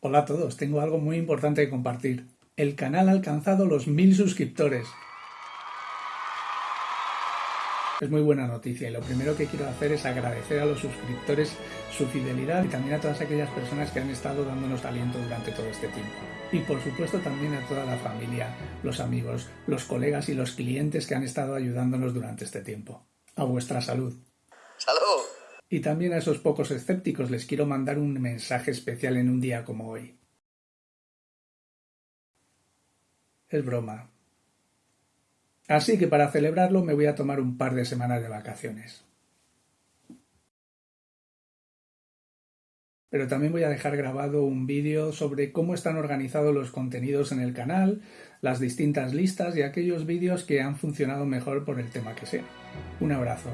Hola a todos, tengo algo muy importante que compartir. El canal ha alcanzado los mil suscriptores. Es muy buena noticia y lo primero que quiero hacer es agradecer a los suscriptores su fidelidad y también a todas aquellas personas que han estado dándonos aliento durante todo este tiempo. Y por supuesto también a toda la familia, los amigos, los colegas y los clientes que han estado ayudándonos durante este tiempo. A vuestra salud. ¡Salud! Y también a esos pocos escépticos les quiero mandar un mensaje especial en un día como hoy. Es broma. Así que para celebrarlo me voy a tomar un par de semanas de vacaciones. Pero también voy a dejar grabado un vídeo sobre cómo están organizados los contenidos en el canal, las distintas listas y aquellos vídeos que han funcionado mejor por el tema que sea. Un abrazo.